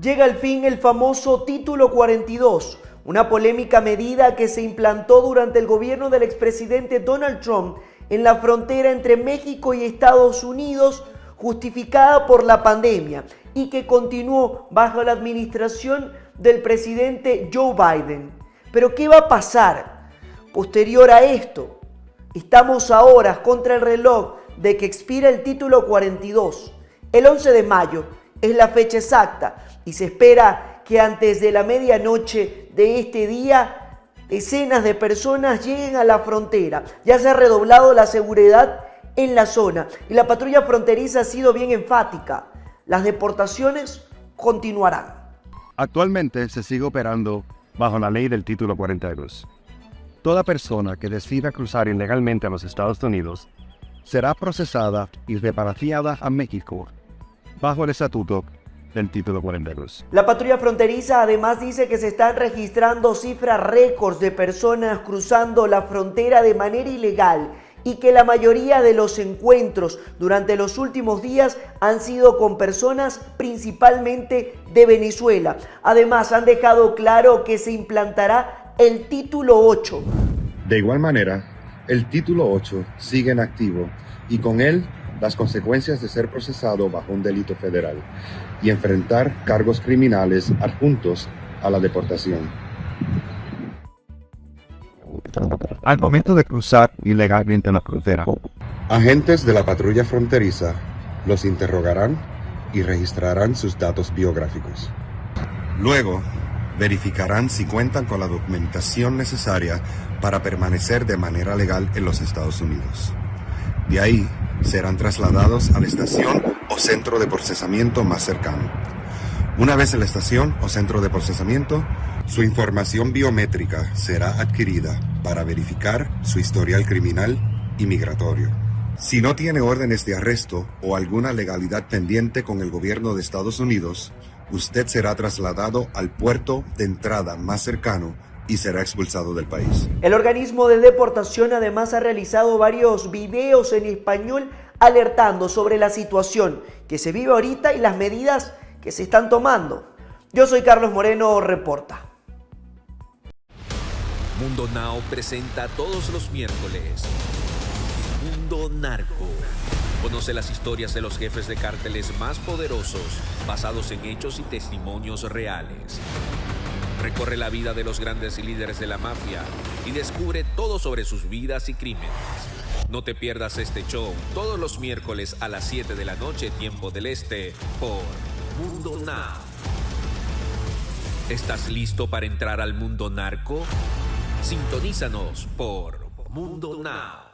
Llega al fin el famoso Título 42, una polémica medida que se implantó durante el gobierno del expresidente Donald Trump en la frontera entre México y Estados Unidos, justificada por la pandemia y que continuó bajo la administración del presidente Joe Biden. Pero ¿qué va a pasar posterior a esto? Estamos ahora contra el reloj de que expira el título 42. El 11 de mayo es la fecha exacta y se espera que antes de la medianoche de este día decenas de personas lleguen a la frontera. Ya se ha redoblado la seguridad en la zona y la patrulla fronteriza ha sido bien enfática. Las deportaciones continuarán. Actualmente se sigue operando bajo la ley del título 42. Toda persona que decida cruzar ilegalmente a los Estados Unidos será procesada y repatriada a México bajo el estatuto del título 42. La patrulla fronteriza además dice que se están registrando cifras récords de personas cruzando la frontera de manera ilegal y que la mayoría de los encuentros durante los últimos días han sido con personas principalmente de Venezuela. Además han dejado claro que se implantará el título 8. De igual manera, el título 8 sigue en activo y con él las consecuencias de ser procesado bajo un delito federal y enfrentar cargos criminales adjuntos a la deportación. Al momento de cruzar ilegalmente la frontera, agentes de la patrulla fronteriza los interrogarán y registrarán sus datos biográficos. Luego, verificarán si cuentan con la documentación necesaria para permanecer de manera legal en los Estados Unidos. De ahí serán trasladados a la estación o centro de procesamiento más cercano. Una vez en la estación o centro de procesamiento, su información biométrica será adquirida para verificar su historial criminal y migratorio. Si no tiene órdenes de arresto o alguna legalidad pendiente con el gobierno de Estados Unidos, usted será trasladado al puerto de entrada más cercano y será expulsado del país. El organismo de deportación además ha realizado varios videos en español alertando sobre la situación que se vive ahorita y las medidas que se están tomando. Yo soy Carlos Moreno, reporta. Mundo Now presenta todos los miércoles Mundo Narco. Conoce las historias de los jefes de cárteles más poderosos basados en hechos y testimonios reales. Recorre la vida de los grandes líderes de la mafia y descubre todo sobre sus vidas y crímenes. No te pierdas este show todos los miércoles a las 7 de la noche, tiempo del este, por Mundo Now. ¿Estás listo para entrar al mundo narco? Sintonízanos por Mundo Now.